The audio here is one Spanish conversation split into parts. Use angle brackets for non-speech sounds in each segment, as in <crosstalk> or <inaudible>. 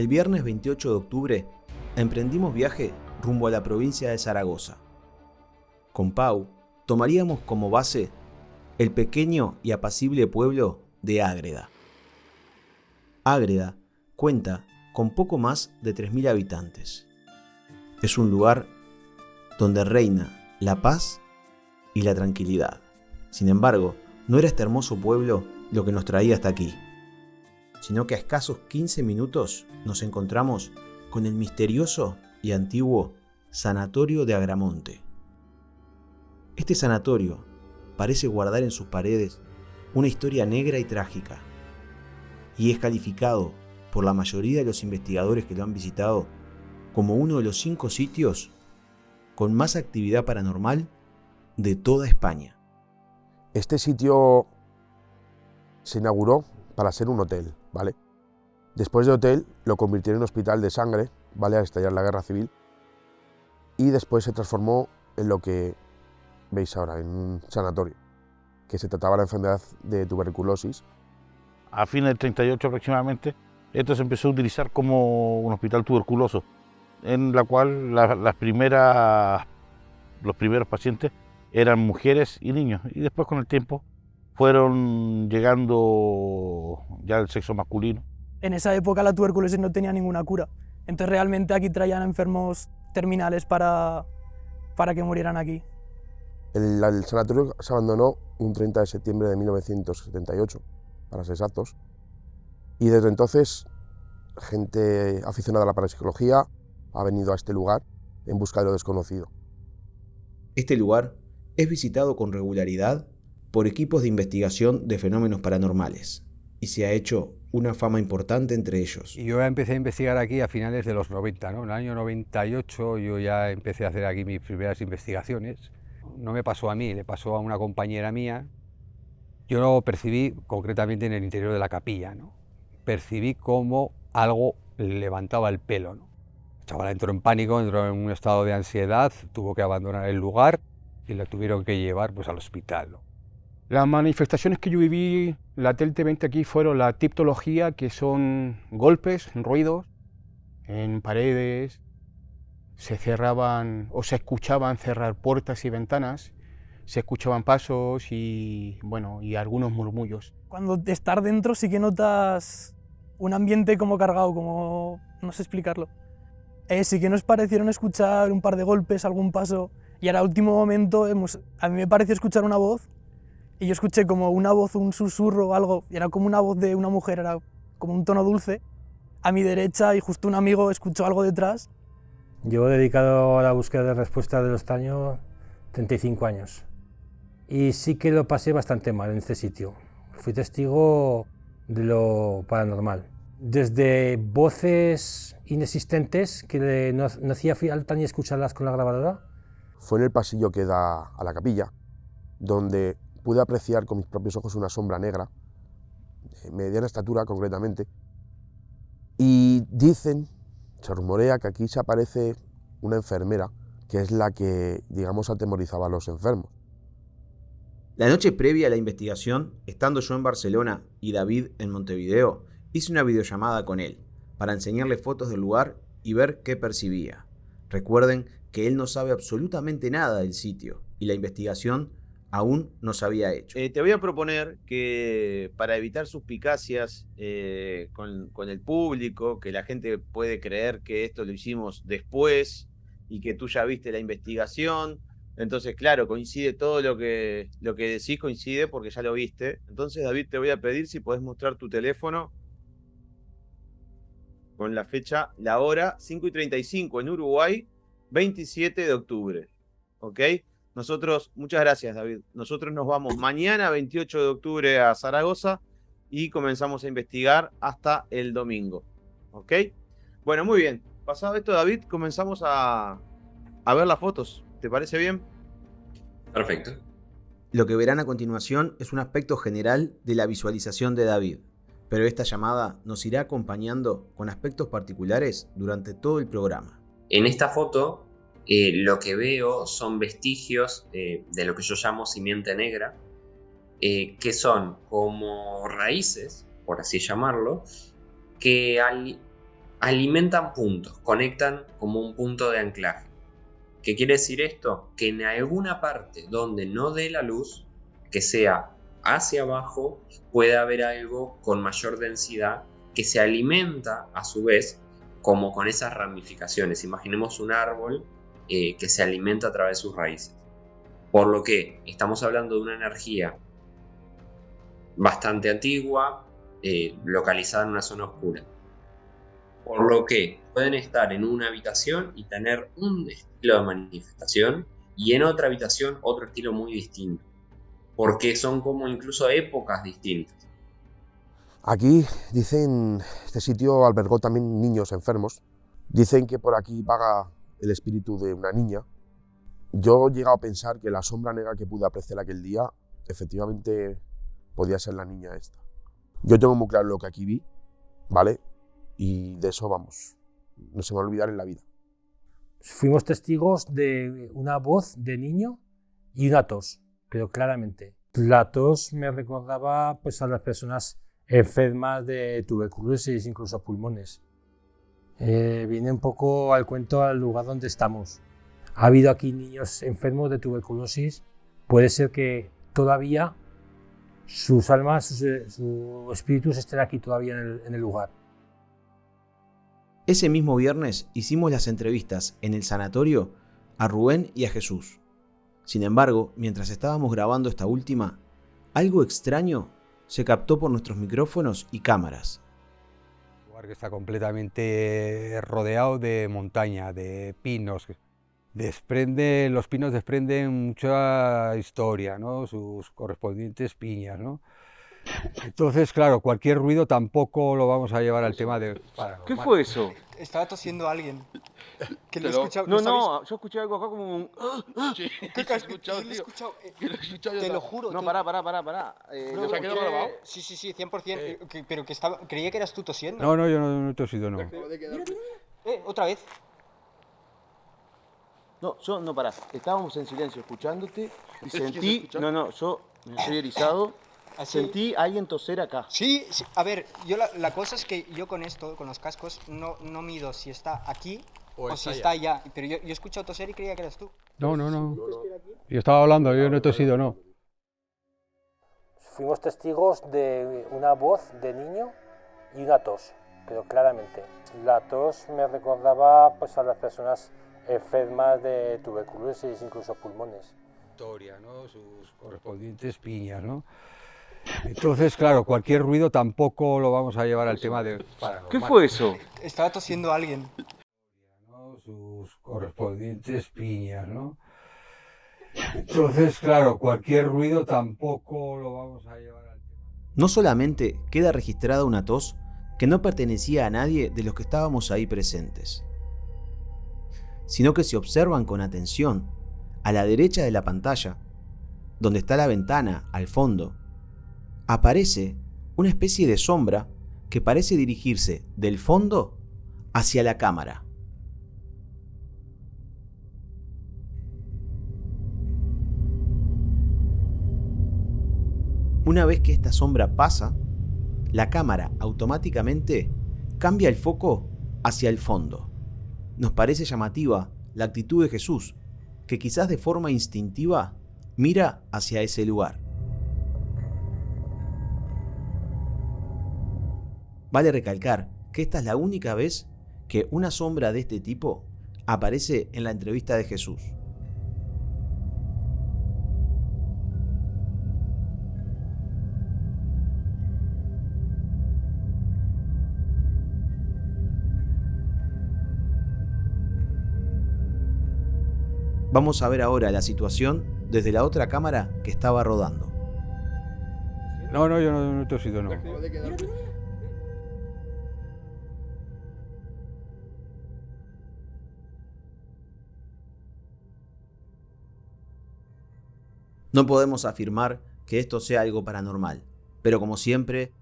El viernes 28 de octubre emprendimos viaje rumbo a la provincia de Zaragoza. Con Pau tomaríamos como base el pequeño y apacible pueblo de Ágreda. Ágreda cuenta con poco más de 3.000 habitantes. Es un lugar donde reina la paz y la tranquilidad. Sin embargo, no era este hermoso pueblo lo que nos traía hasta aquí, sino que a escasos 15 minutos nos encontramos con el misterioso y antiguo Sanatorio de Agramonte. Este sanatorio parece guardar en sus paredes una historia negra y trágica, y es calificado por la mayoría de los investigadores que lo han visitado como uno de los cinco sitios con más actividad paranormal de toda España. Este sitio se inauguró para ser un hotel, ¿vale? Después de hotel lo convirtieron en hospital de sangre, ¿vale? Al estallar la guerra civil. Y después se transformó en lo que veis ahora, en un sanatorio, que se trataba la enfermedad de tuberculosis. A fines del 38 aproximadamente, esto se empezó a utilizar como un hospital tuberculoso, en la cual las primeras, los primeros pacientes eran mujeres y niños, y después con el tiempo fueron llegando ya el sexo masculino. En esa época la tuberculosis no tenía ninguna cura, entonces realmente aquí traían enfermos terminales para, para que murieran aquí. El, el, sanatorio se abandonó un 30 de septiembre de 1978, para ser exactos, y desde entonces gente aficionada a la parapsicología ha venido a este lugar en busca de lo desconocido. Este lugar es visitado con regularidad por equipos de investigación de fenómenos paranormales y se ha hecho una fama importante entre ellos. Y yo empecé a investigar aquí a finales de los 90, ¿no? En el año 98 yo ya empecé a hacer aquí mis primeras investigaciones. No me pasó a mí, le pasó a una compañera mía. Yo lo percibí concretamente en el interior de la capilla, ¿no? Percibí como algo levantaba el pelo, ¿no? Chaval entró en pánico, entró en un estado de ansiedad, tuvo que abandonar el lugar y la tuvieron que llevar pues, al hospital. ¿no? Las manifestaciones que yo viví latente aquí fueron la tiptología, que son golpes, ruidos en paredes, se cerraban o se escuchaban cerrar puertas y ventanas, se escuchaban pasos y, bueno, y algunos murmullos. Cuando estar dentro sí que notas un ambiente como cargado, como no sé explicarlo. Eh, sí que nos parecieron escuchar un par de golpes, algún paso, y ahora, último momento, hemos, a mí me pareció escuchar una voz y yo escuché como una voz, un susurro o algo, y era como una voz de una mujer, era como un tono dulce, a mi derecha y justo un amigo escuchó algo detrás. Llevo dedicado a la búsqueda de respuesta de los taños 35 años y sí que lo pasé bastante mal en este sitio. Fui testigo de lo paranormal. Desde voces inexistentes que no, no hacía falta ni escucharlas con la grabadora, fue en el pasillo que da a la capilla, donde pude apreciar con mis propios ojos una sombra negra, de mediana estatura concretamente, y dicen, se rumorea que aquí se aparece una enfermera, que es la que, digamos, atemorizaba a los enfermos. La noche previa a la investigación, estando yo en Barcelona y David en Montevideo, hice una videollamada con él, para enseñarle fotos del lugar y ver qué percibía. Recuerden que él no sabe absolutamente nada del sitio y la investigación aún no se había hecho. Eh, te voy a proponer que para evitar suspicacias eh, con, con, el público, que la gente puede creer que esto lo hicimos después y que tú ya viste la investigación, entonces claro, coincide todo lo que, lo que decís, coincide porque ya lo viste. Entonces David, te voy a pedir si podés mostrar tu teléfono con la fecha, la hora, 5 y 35 en Uruguay, 27 de octubre. ¿Ok? Nosotros, muchas gracias David. Nosotros nos vamos mañana, 28 de octubre, a Zaragoza y comenzamos a investigar hasta el domingo. ¿Ok? Bueno, muy bien. Pasado esto, David, comenzamos a, a ver las fotos. ¿Te parece bien? Perfecto. Lo que verán a continuación es un aspecto general de la visualización de David, pero esta llamada nos irá acompañando con aspectos particulares durante todo el programa. En esta foto eh, lo que veo son vestigios eh, de lo que yo llamo simiente negra, eh, que son como raíces, por así llamarlo, que al alimentan puntos, conectan como un punto de anclaje. ¿Qué quiere decir esto? Que en alguna parte donde no dé la luz, que sea hacia abajo, puede haber algo con mayor densidad que se alimenta a su vez como con esas ramificaciones. Imaginemos un árbol eh, que se alimenta a través de sus raíces. Por lo que estamos hablando de una energía bastante antigua, eh, localizada en una zona oscura. Por lo que pueden estar en una habitación y tener un estilo de manifestación y en otra habitación otro estilo muy distinto. Porque son como incluso épocas distintas. Aquí dicen, este sitio albergó también niños enfermos. Dicen que por aquí vaga el espíritu de una niña. Yo he llegado a pensar que la sombra negra que pude apreciar aquel día, efectivamente podía ser la niña esta. Yo tengo muy claro lo que aquí vi, ¿vale? Y de eso vamos, no se me va a olvidar en la vida. Fuimos testigos de una voz de niño y una tos, pero claramente. La tos me recordaba pues, a las personas enfermas de tuberculosis, incluso pulmones. Eh, viene un poco al cuento al lugar donde estamos. Ha habido aquí niños enfermos de tuberculosis. Puede ser que todavía sus almas, sus, sus espíritus estén aquí todavía en el, en el lugar. Ese mismo viernes hicimos las entrevistas en el sanatorio a Rubén y a Jesús. Sin embargo, mientras estábamos grabando esta última, algo extraño se captó por nuestros micrófonos y cámaras. Un lugar que está completamente rodeado de montaña, de pinos. Desprende, los pinos desprenden mucha historia, ¿no? sus correspondientes piñas. ¿no? Entonces, claro, cualquier ruido tampoco lo vamos a llevar al tema de... ¿Qué fue eso? Estaba tosiendo alguien. Que lo escuchado. no, sabéis? no, yo escuché algo acá como un... ¿Qué ca- yo lo he escuchado, eh, Te lo juro. No, te- pará, pará, pará, pará. Eh, No, lo ¿Se ha escuché- quedado grabado? Sí, sí, sí, 100%. eh, pero que estaba, creía que eras tú tosiendo. No, no, yo no, no he tosido, no. Eh, otra vez. No, yo, no, pará. Estábamos en silencio escuchándote y <laughs> ¿Se sentí... escucha? No, no, yo me estoy erizado. Sentí a alguien toser acá. Sí, sí, a ver, yo la, la cosa es que yo con esto, con los cascos, no, no mido si está aquí o, O si está está allá. Pero yo, yo he escuchado toser y creía que eras tú. No, no, no. Yo estaba hablando, yo no he tosido, no. Fuimos testigos de una voz de niño y una tos, pero claramente. La tos me recordaba pues, a las personas enfermas de tuberculosis, incluso pulmones. Historia, ¿no? sus correspondientes piñas. ¿no? Entonces, claro, cualquier ruido tampoco lo vamos a llevar al tema de... ¿Qué fue eso? Estaba tosiendo alguien. ¿no? sus correspondientes piñas, ¿no? Entonces, claro, cualquier ruido tampoco lo vamos a llevar al No solamente queda registrada una tos que no pertenecía a nadie de los que estábamos ahí presentes, sino que si observan con atención, a la derecha de la pantalla, donde está la ventana al fondo, aparece una especie de sombra que parece dirigirse del fondo hacia la cámara. Una vez que esta sombra pasa, la cámara automáticamente cambia el foco hacia el fondo. Nos parece llamativa la actitud de Jesús, que quizás de forma instintiva mira hacia ese lugar. Vale recalcar que esta es la única vez que una sombra de este tipo aparece en la entrevista de Jesús. Vamos a ver ahora la situación desde la otra cámara que estaba rodando. No, no, yo no, no he tosido, no. No podemos afirmar que esto sea algo paranormal, pero como siempre,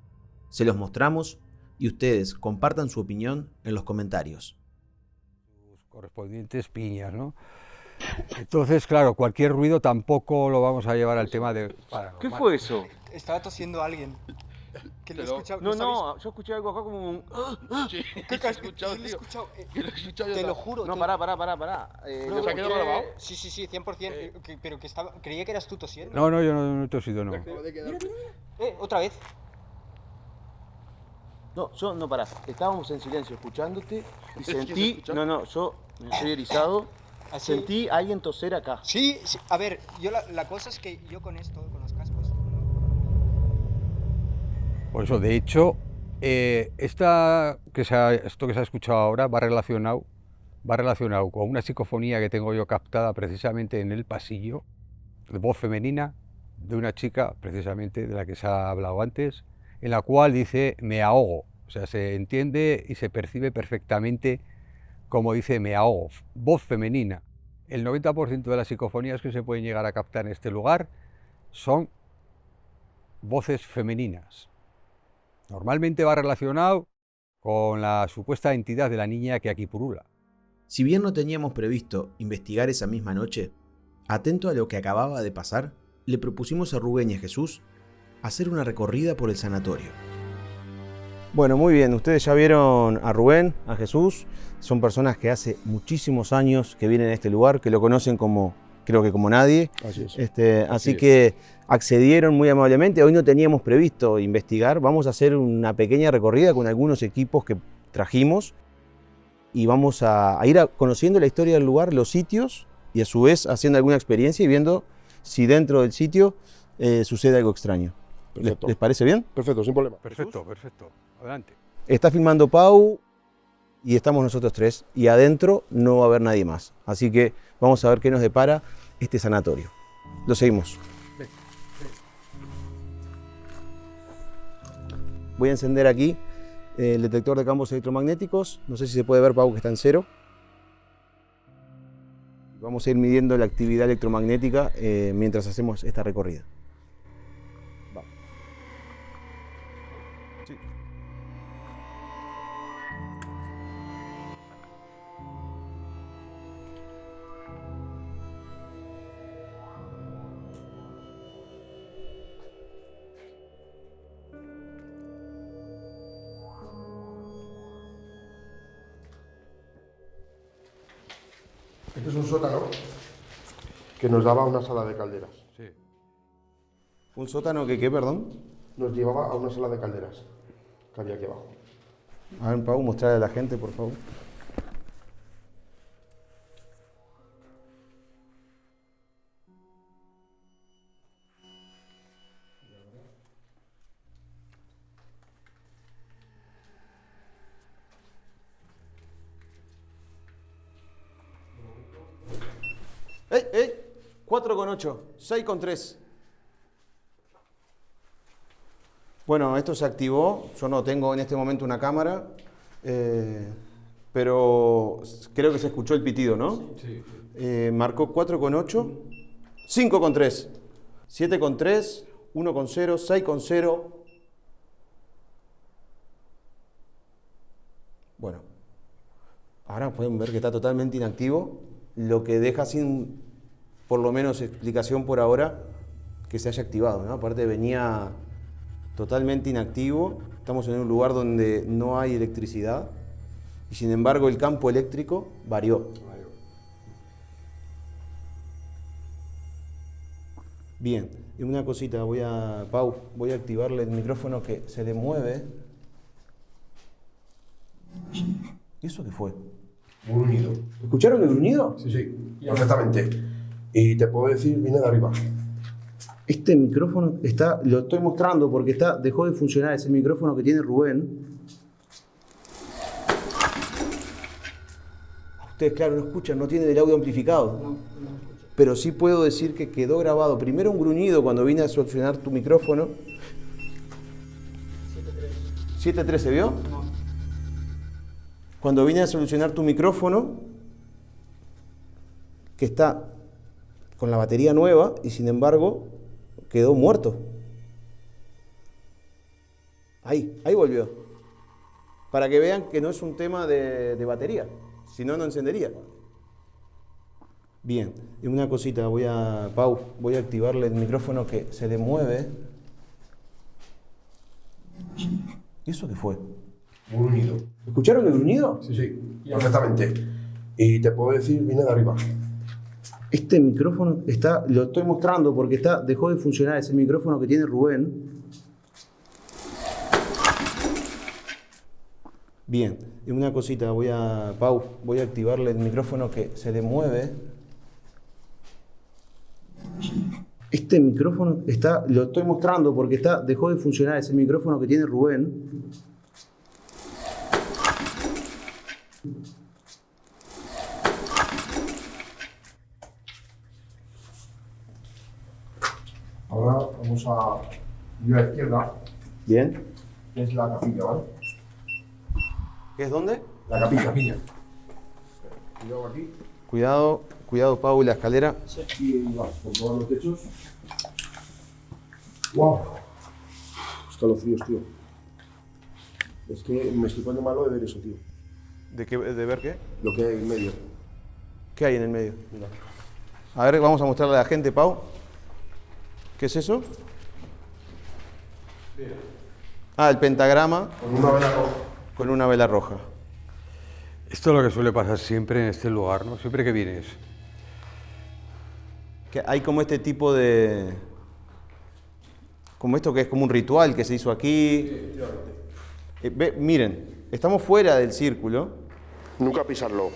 se los mostramos y ustedes compartan su opinión en los comentarios. sus correspondientes piñas, ¿no? Entonces, claro, cualquier ruido tampoco lo vamos a llevar al tema de... ¿Qué fue eso? Estaba tosiendo alguien. <laughs> Que lo he Pero- escuchado. No, sabéis? no, yo escuché algo acá como un... <laughs> Sí, ¿Qué que has he escuchado, lo tío. escuchado? Eh, Que lo he escuchado yo Te lo juro. No, pará, pará, pará, pará. Eh, lo ¿Se ha quedado grabado? Sí, sí, sí, 100%. eh, que- pero que estaba. Creía que eras tú tosiendo. No, no, yo no, no he tosido, no. Eh, otra vez. No, yo no pará. Estábamos en silencio escuchándote y <laughs> sentí. No, no, yo me estoy erizado. Así. Sentí a alguien toser acá. Sí, sí, a ver, yo la, la cosa es que yo con esto, con cascos. Por eso, de hecho, eh, esta, que se ha- esto que se ha escuchado ahora va relacionado, va relacionado con una psicofonía que tengo yo captada precisamente en el pasillo, de voz femenina, de una chica, precisamente de la que se ha hablado antes, en la cual dice me ahogo. O sea, se entiende y se percibe perfectamente como dice me ahogo. Voz femenina. El 90% de las psicofonías que se pueden llegar a captar en este lugar son voces femeninas. Normalmente va relacionado con la supuesta entidad de la niña que aquí purula. Si bien no teníamos previsto investigar esa misma noche, atento a lo que acababa de pasar, le propusimos a Rubén y a Jesús hacer una recorrida por el sanatorio. Bueno, muy bien, ustedes ya vieron a Rubén, a Jesús, son personas que hace muchísimos años que vienen a este lugar, que lo conocen como, creo que como nadie, Así es. este, así es. que accedieron muy amablemente. Hoy no teníamos previsto investigar. Vamos a hacer una pequeña recorrida con algunos equipos que trajimos y vamos a, a ir a- conociendo la historia del lugar, los sitios y a su vez haciendo alguna experiencia y viendo si dentro del sitio eh, sucede algo extraño. ¿Les, Perfecto. les parece bien? Perfecto, sin problema. Perfecto, perfecto. Adelante. Está filmando Pau y estamos nosotros tres y adentro no va a haber nadie más. Así que vamos a ver qué nos depara este sanatorio. Lo seguimos. Voy a encender aquí eh, el detector de campos electromagnéticos. No sé si se puede ver, Pau, que está en cero. Vamos a ir midiendo la actividad electromagnética eh, mientras hacemos esta recorrida. Que nos daba a una sala de calderas. Sí. ¿Un sótano que qué, perdón? Nos llevaba a una sala de calderas que había aquí abajo. A ver, Pau, mostrarle a la gente, por favor. 8, 6 con 3. Bueno, esto se activó. Yo no tengo en este momento una cámara, eh, pero creo que se escuchó el pitido, ¿no? Sí. marcó 4 con 8, 5 con 3, 7 con 3, 1 con 0, 6 con 0. Bueno, ahora pueden ver que está totalmente inactivo, lo que deja sin, por lo menos, explicación por ahora que se haya activado, ¿no? Aparte venía totalmente inactivo, estamos en un lugar donde no hay electricidad y sin embargo el campo eléctrico varió. Bien, y una cosita, voy a, Pau, voy a activarle el micrófono que se le mueve. ¿Y eso qué fue? Un gruñido. ¿Escucharon el gruñido? Sí, sí, perfectamente. Y te puedo decir, viene de arriba. Este micrófono está, lo estoy mostrando porque está, dejó de funcionar ese micrófono que tiene Rubén. Ustedes, claro, no escuchan, no tiene el audio amplificado. Pero sí puedo decir que quedó grabado primero un gruñido cuando vine a solucionar tu micrófono. 7.3, ¿se vio? Cuando vine a solucionar tu micrófono, que está con la batería nueva y sin embargo quedó muerto. Ahí, ahí volvió. Para que vean que no es un tema de, de batería, si no, no encendería. Bien, y una cosita, voy a, Pau, voy a activarle el micrófono que se le mueve. ¿Y eso qué fue? Un unido. ¿Escucharon el gruñido? Sí, sí, perfectamente. Y te puedo decir, viene de arriba. Este micrófono está, lo estoy mostrando porque está, dejó de funcionar, es el micrófono que tiene Rubén. Bien, una cosita, voy a, Pau, voy a activarle el micrófono que se le mueve. Este micrófono está, lo estoy mostrando porque está, dejó de funcionar, es el micrófono que tiene Rubén. Ahora vamos a ir a la izquierda, Bien. que es la capilla, ¿vale? ¿Qué es dónde? La capilla. capilla. Cuidado aquí. Cuidado, cuidado Pau, la escalera. Y vas por todos los techos. ¡Wow! Escalofríos, tío. Es que me estoy poniendo malo de ver eso, tío. ¿De, qué, ¿De ver qué? Lo que hay en medio. ¿Qué hay en el medio? A ver, vamos a mostrarle a la gente, Pau. ¿Qué es eso? Ah, el pentagrama Con una vela roja. con una vela roja. Esto es lo que suele pasar siempre en este lugar, ¿no? Siempre que vienes. Que hay como este tipo de... Como esto que es como un ritual que se hizo aquí. Eh, ve- miren, estamos fuera del círculo. Nunca pisarlo.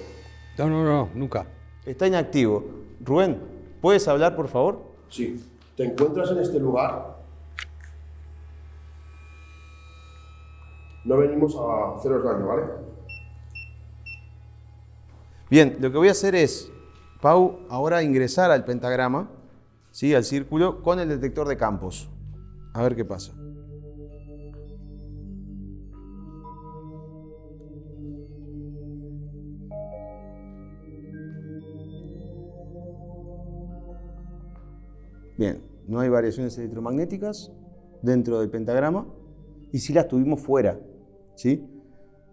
No, no, no, nunca. Está inactivo. Rubén, ¿puedes hablar, por favor? Sí. Te encuentras en este lugar. No venimos a haceros daño, ¿vale? Bien, lo que voy a hacer es, Pau, ahora ingresar al pentagrama, ¿sí? al círculo, con el detector de campos. A ver qué pasa. Bien, no hay variaciones electromagnéticas dentro del pentagrama y sí las tuvimos fuera, ¿sí?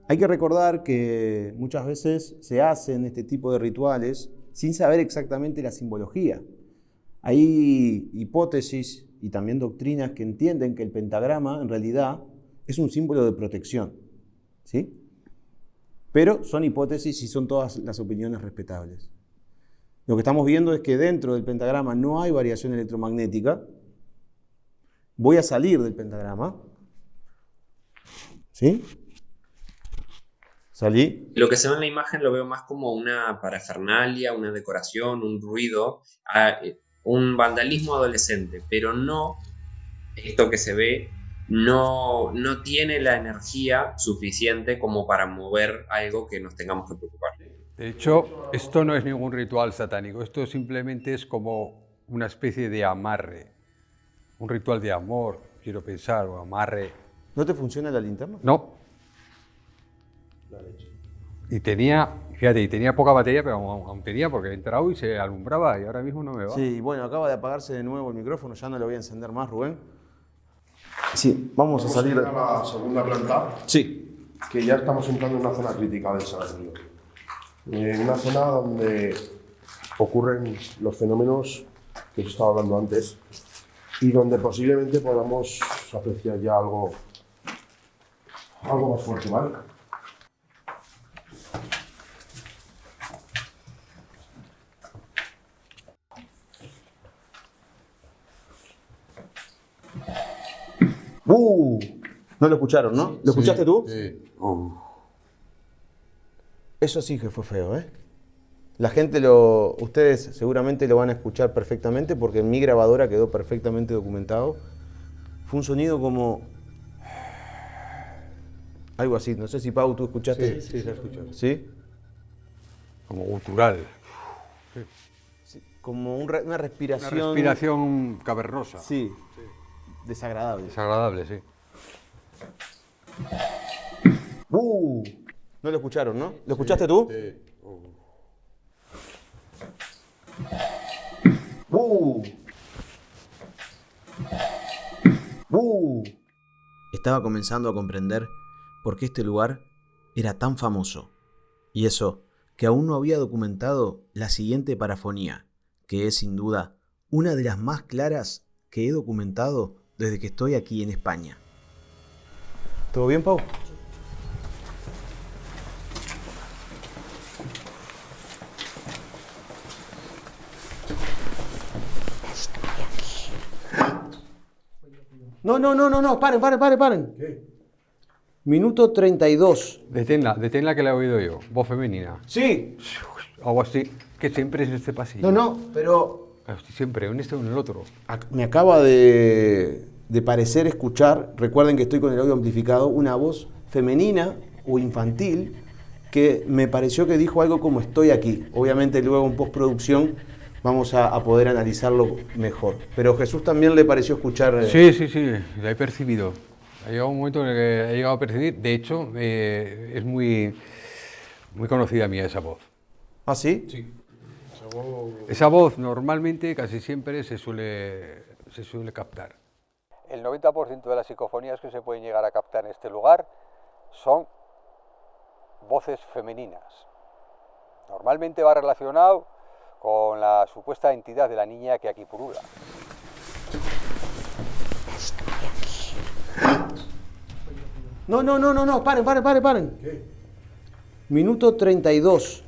Hay que recordar que muchas veces se hacen este tipo de rituales sin saber exactamente la simbología. Hay hipótesis y también doctrinas que entienden que el pentagrama en realidad es un símbolo de protección, ¿sí? Pero son hipótesis y son todas las opiniones respetables. Lo que estamos viendo es que dentro del pentagrama no hay variación electromagnética. Voy a salir del pentagrama. ¿Sí? Salí. Lo que se ve en la imagen lo veo más como una parafernalia, una decoración, un ruido, eh, un vandalismo adolescente, pero no esto que se ve no, no tiene la energía suficiente como para mover algo que nos tengamos que preocupar. De hecho, esto no es ningún ritual satánico, esto simplemente es como una especie de amarre, un ritual de amor, quiero pensar, o amarre. ¿No te funciona la linterna? No. Y tenía, fíjate, y tenía poca batería, pero aún, tenía porque he entrado y se alumbraba y ahora mismo no me va. Sí, bueno, acaba de apagarse de nuevo el micrófono, ya no lo voy a encender más, Rubén. Sí, vamos, Vamos a salir. ir a la segunda planta, Sí, que ya estamos entrando en una zona crítica del Salario. En una zona donde ocurren los fenómenos que os estaba hablando antes y donde posiblemente podamos apreciar ya algo, algo más fuerte, ¿vale? ¡Uh! No lo escucharon, ¿no? ¿Lo escuchaste tú? Sí. Eso sí que fue feo, ¿eh? La gente lo. Ustedes seguramente lo van a escuchar perfectamente porque en mi grabadora quedó perfectamente documentado. Fue un sonido como. Algo así. No sé si Pau tú escuchaste. Sí, sí, se ha escuchado. ¿Sí? Como gutural. Sí, Como un re- una Una respiración. respiración cavernosa. Sí. Desagradable. Desagradable, sí. ¡Uh! No lo escucharon, ¿no? ¿Lo escuchaste tú? ¡Uh! ¡Uh! Estaba comenzando a comprender por qué este lugar era tan famoso. Y eso, que aún no había documentado la siguiente parafonía, que es sin duda una de las más claras que he documentado desde que estoy aquí en España. ¿Todo bien, Pau? No, no, no, no, no, paren, paren, paren, paren. Minuto 32. Deténla, deténla que la he oído yo. Voz femenina. Sí. Algo así. Que siempre es este pasillo. No, no, pero siempre en este o en el otro. me acaba de, de parecer escuchar, recuerden que estoy con el audio amplificado, una voz femenina o infantil que me pareció que dijo algo como estoy aquí. Obviamente luego en postproducción vamos a, a poder analizarlo mejor. Pero Jesús también le pareció escuchar... eh, Sí, sí, sí, la he percibido. Ha llegado un momento en el que he llegado a percibir. De hecho, eh, es muy, muy conocida mía esa voz. ¿Ah, sí? Esa voz normalmente, casi siempre, se suele, se suele captar. El 90% de las psicofonías que se pueden llegar a captar en este lugar son voces femeninas. Normalmente va relacionado con la supuesta entidad de la niña que aquí purula. No, no, no, no, no, paren, paren, paren, paren. Minuto 32.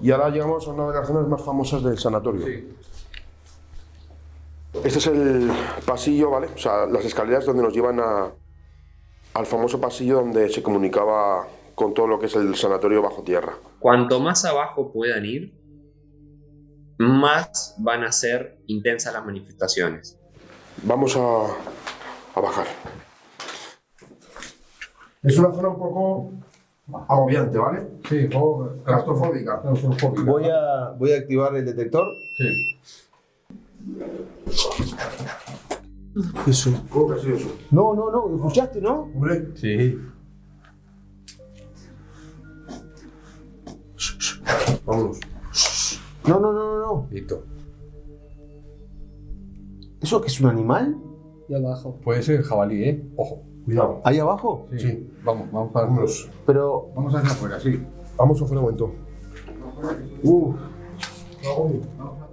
Y ahora llegamos a una de las zonas más famosas del sanatorio. Este es el pasillo, ¿vale? O sea, las escaleras donde nos llevan a- al famoso pasillo donde se comunicaba con todo lo que es el sanatorio bajo tierra. Cuanto más abajo puedan ir, más van a ser intensas las manifestaciones. Vamos a, a bajar. Es una zona un poco agobiante, ¿vale? Sí, Claustrofóbica. Voy a, voy a activar el detector. Eso. ¿Cómo que ha sido eso? No, no, no, ¿escuchaste, no? Hombre, Sí. vámonos. No, no, no, no, no. Listo. ¿Eso que es un animal? Y abajo. Puede ser jabalí, ¿eh? Ojo. Cuidado. ¿Ahí abajo? Sí. Vamos, vamos para Vámonos. Pero, Vamos hacia afuera, sí. Vamos afuera un momento. Uh.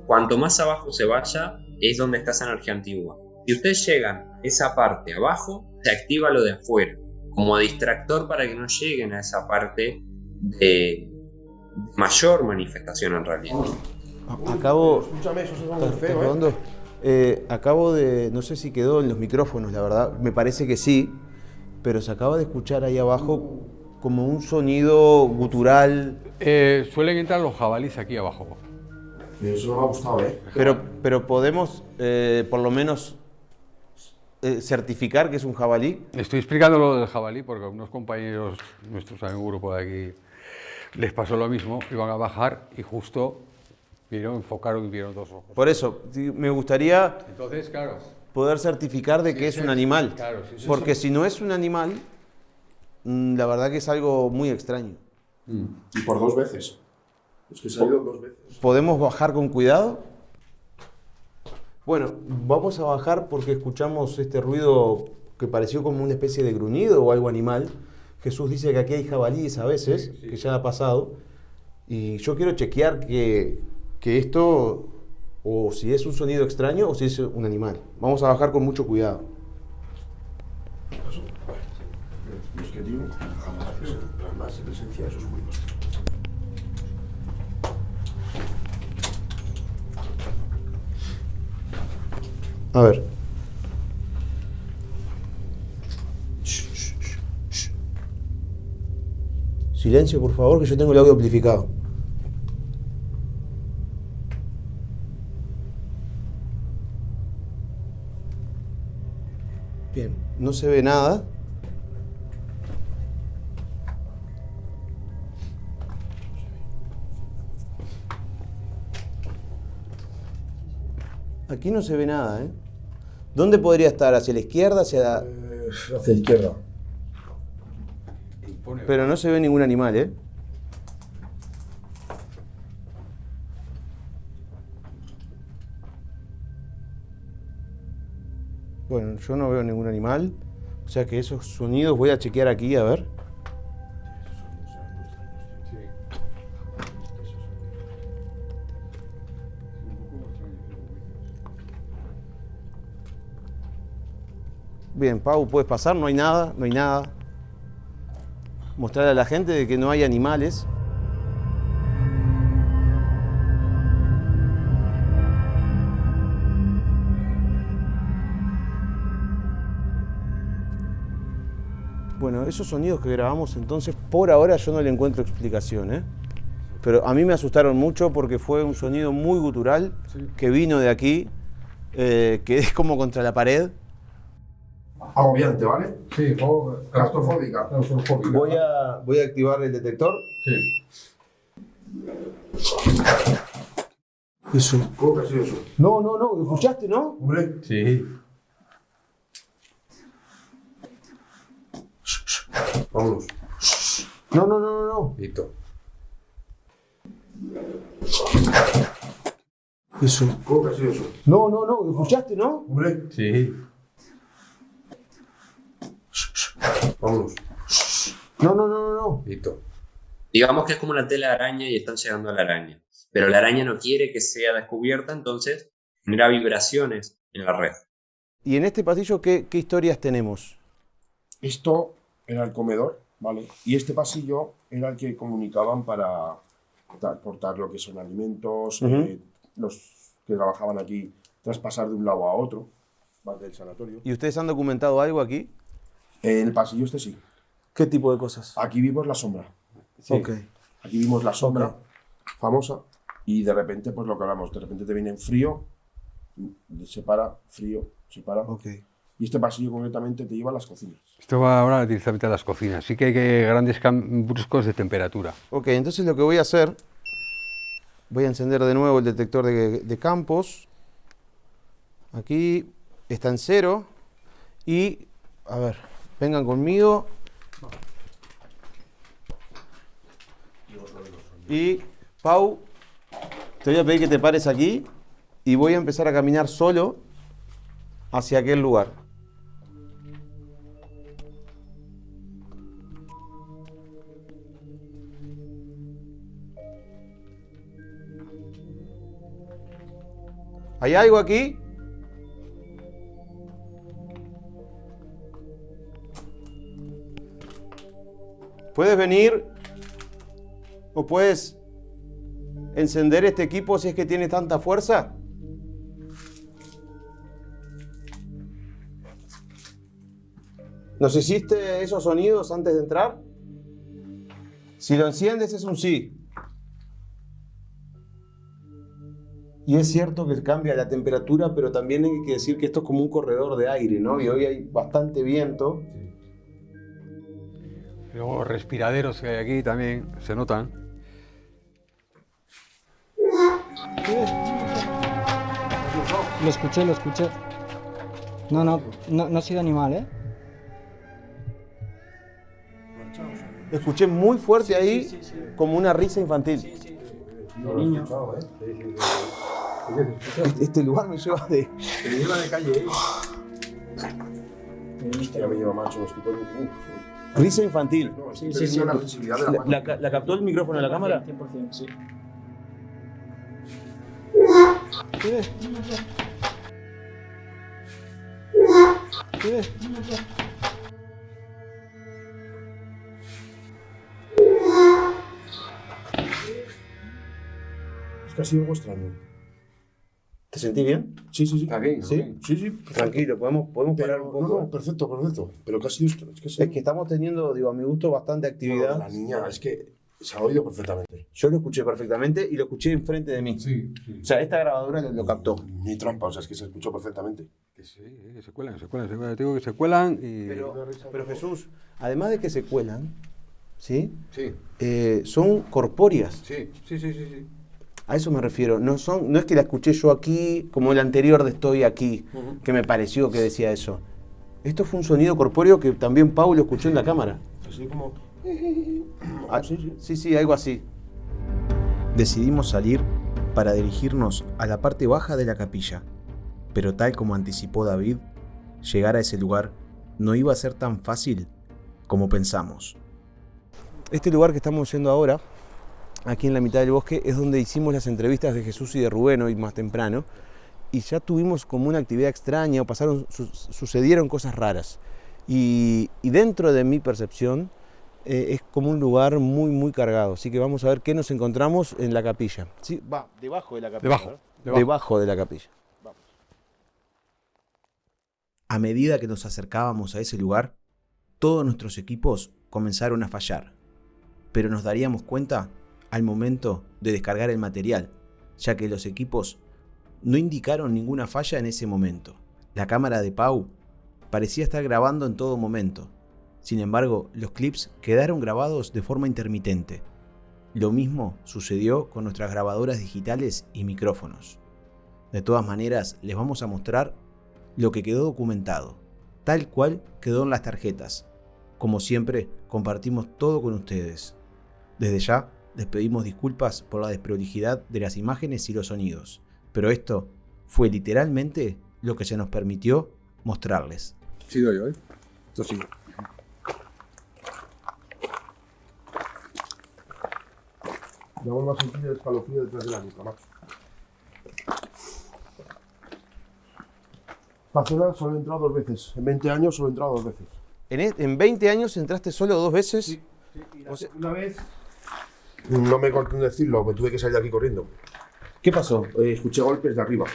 Cuanto más abajo se vaya, es donde está esa energía antigua. Si ustedes llegan a esa parte abajo, se activa lo de afuera, como distractor para que no lleguen a esa parte de mayor manifestación en realidad. a- acabo... Escúchame, eso suena ¿Estás- muy estás feo, ¿eh? Eh, acabo de, no sé si quedó en los micrófonos, la verdad, me parece que sí, pero se acaba de escuchar ahí abajo como un sonido gutural, Eh, suelen entrar los jabalíes aquí abajo. Eso no me ha gustado, ¿eh? pero, pero podemos eh, por lo menos eh, certificar que es un jabalí. Estoy explicando lo del jabalí porque a unos compañeros nuestros en un grupo de aquí les pasó lo mismo, iban a bajar y justo vieron, enfocaron y vieron dos ojos. Por eso, sí, me gustaría Entonces, claro, poder certificar de que es sí, un animal, claro, sí, sí, porque si no es un animal, mm, la verdad que es algo muy extraño. Y por dos veces. Es que ido dos veces. ¿Podemos bajar con cuidado? Bueno, vamos a bajar porque escuchamos este ruido que pareció como una especie de gruñido o algo animal. Jesús dice que aquí hay jabalíes a veces, que ya ha pasado. Y yo quiero chequear que, que esto, o si es un sonido extraño o si es un animal. Vamos a bajar con mucho cuidado. Es que, tío, jamás, jamás se presencia esos ruidos. A ver. Silencio, por favor, que yo tengo el audio amplificado. Bien, no se ve nada. Aquí no se ve nada, ¿eh? ¿Dónde podría estar? ¿Hacia la izquierda? Hacia la... Eh, hacia la izquierda. Pero no se ve ningún animal, ¿eh? Bueno, yo no veo ningún animal. O sea que esos sonidos voy a chequear aquí a ver. Bien, Pau, puedes pasar, no hay nada, no hay nada. Mostrarle a la gente de que no hay animales. Bueno, esos sonidos que grabamos entonces, por ahora yo no le encuentro explicación, ¿eh? Pero a mí me asustaron mucho porque fue un sonido muy gutural que vino de aquí, eh, que es como contra la pared. Agobiante, ¿vale? Sí, o Claustrofóbica. claustrofóbica. Voy a, voy a activar el detector. Sí. Eso. ¿Cómo que ha sido eso? No, no, no, ¿escuchaste, no? Hombre, Sí. vámonos. No, no, no, no, no. Listo. Eso. ¿Cómo que ha sido eso? No, no, no, ¿escuchaste, no? Hombre, Sí. Vámonos. No, no, no, no, no. Listo. Digamos que es como una tela de araña y están llegando a la araña. Pero la araña no quiere que sea descubierta, entonces genera vibraciones en la red. ¿Y en este pasillo qué, qué historias tenemos? Esto era el comedor, ¿vale? Y este pasillo era el que comunicaban para transportar lo que son alimentos, eh, los que trabajaban aquí, traspasar de un lado a otro, ¿vale? Del sanatorio. ¿Y ustedes han documentado algo aquí? El pasillo este sí. ¿Qué tipo de cosas? Aquí vimos la sombra. Ok. Aquí vimos la sombra famosa y de repente, pues lo que hablamos, de repente te viene en frío, se para, frío, se para. Ok. Y este pasillo concretamente te lleva a las cocinas. Esto va ahora directamente a las cocinas. Sí que hay que grandes bruscos de temperatura. Ok, entonces lo que voy a hacer, voy a encender de nuevo el detector de, de campos. Aquí está en cero. Y, a ver, vengan conmigo. Y, Pau, te voy a pedir que te pares aquí y voy a empezar a caminar solo hacia aquel lugar. ¿Hay algo aquí? ¿Puedes venir? ¿O puedes encender este equipo si es que tiene tanta fuerza? ¿Nos hiciste esos sonidos antes de entrar? Si lo enciendes es un sí. Y es cierto que cambia la temperatura, pero también hay que decir que esto es como un corredor de aire, ¿no? Y hoy hay bastante viento. Luego los respiraderos que hay aquí también se notan. Lo escuché, lo escuché. No, no, no, no ha sido animal, ¿eh? Escuché muy fuerte ahí como una risa infantil. niño. Este, este lugar me lleva de... Te lleva de calle, ¿eh? Ya me lleva macho, estoy por un... Risa infantil. No, Sí, sí, sí. la sensibilidad de la ¿La, mano. la ca- la captó el micrófono de la cámara? 100%, sí. Es que ha sido algo extraño. ¿Te sentí bien? Sí, sí, sí. Está bien, ¿Sí? bien. Sí, sí. Tranquilo, podemos, podemos parar Pero, un no, poco. no, perfecto, perfecto. Pero esto. Es que, Es que estamos teniendo, digo, a mi gusto, bastante actividad. La niña, es que se ha oído perfectamente. Yo lo escuché perfectamente y lo escuché enfrente de mí. Sí, sí. O sea, esta grabadora lo, lo captó. Ni trampa, o sea, es que se escuchó perfectamente. Que sí, que se cuelan, se cuelan, se cuelan. Te digo que se cuelan y... Pero, pero Jesús, además de que se cuelan, ¿sí? Sí, Eh, son corpóreas. sí, sí, sí, sí. sí. A eso me refiero. No, son, no es que la escuché yo aquí, como el anterior de Estoy aquí, que me pareció que decía eso. Esto fue un sonido corpóreo que también Paulo escuchó en la cámara. Así como... Ah, sí, sí, algo así. Decidimos salir para dirigirnos a la parte baja de la capilla, pero tal como anticipó David, llegar a ese lugar no iba a ser tan fácil como pensamos. Este lugar que estamos yendo ahora, aquí en la mitad del bosque, es donde hicimos las entrevistas de Jesús y de Rubén hoy más temprano. Y ya tuvimos como una actividad extraña o pasaron, su- sucedieron cosas raras. Y, y dentro de mi percepción eh, es como un lugar muy, muy cargado. Así que vamos a ver qué nos encontramos en la capilla. Sí, va, debajo de la capilla. Debajo. debajo de la capilla. A medida que nos acercábamos a ese lugar, todos nuestros equipos comenzaron a fallar, pero nos daríamos cuenta al momento de descargar el material, ya que los equipos no indicaron ninguna falla en ese momento. La cámara de Pau parecía estar grabando en todo momento. Sin embargo, los clips quedaron grabados de forma intermitente. Lo mismo sucedió con nuestras grabadoras digitales y micrófonos. De todas maneras, les vamos a mostrar lo que quedó documentado, tal cual quedó en las tarjetas. Como siempre, compartimos todo con ustedes. Desde ya, les pedimos disculpas por la desprolijidad de las imágenes y los sonidos, pero esto fue literalmente lo que se nos permitió mostrarles. Sí, doy yo, ¿eh? Esto sí. Me vuelvo a sentir el escalofrío detrás de la nuca, Max. Esta solo he entrado dos veces. En 20 años solo he entrado dos veces. En, e- en 20 años entraste solo dos veces. O sea, una vez. No me corté en decirlo, me tuve que salir de aquí corriendo. ¿Qué pasó? Eh, escuché golpes de arriba.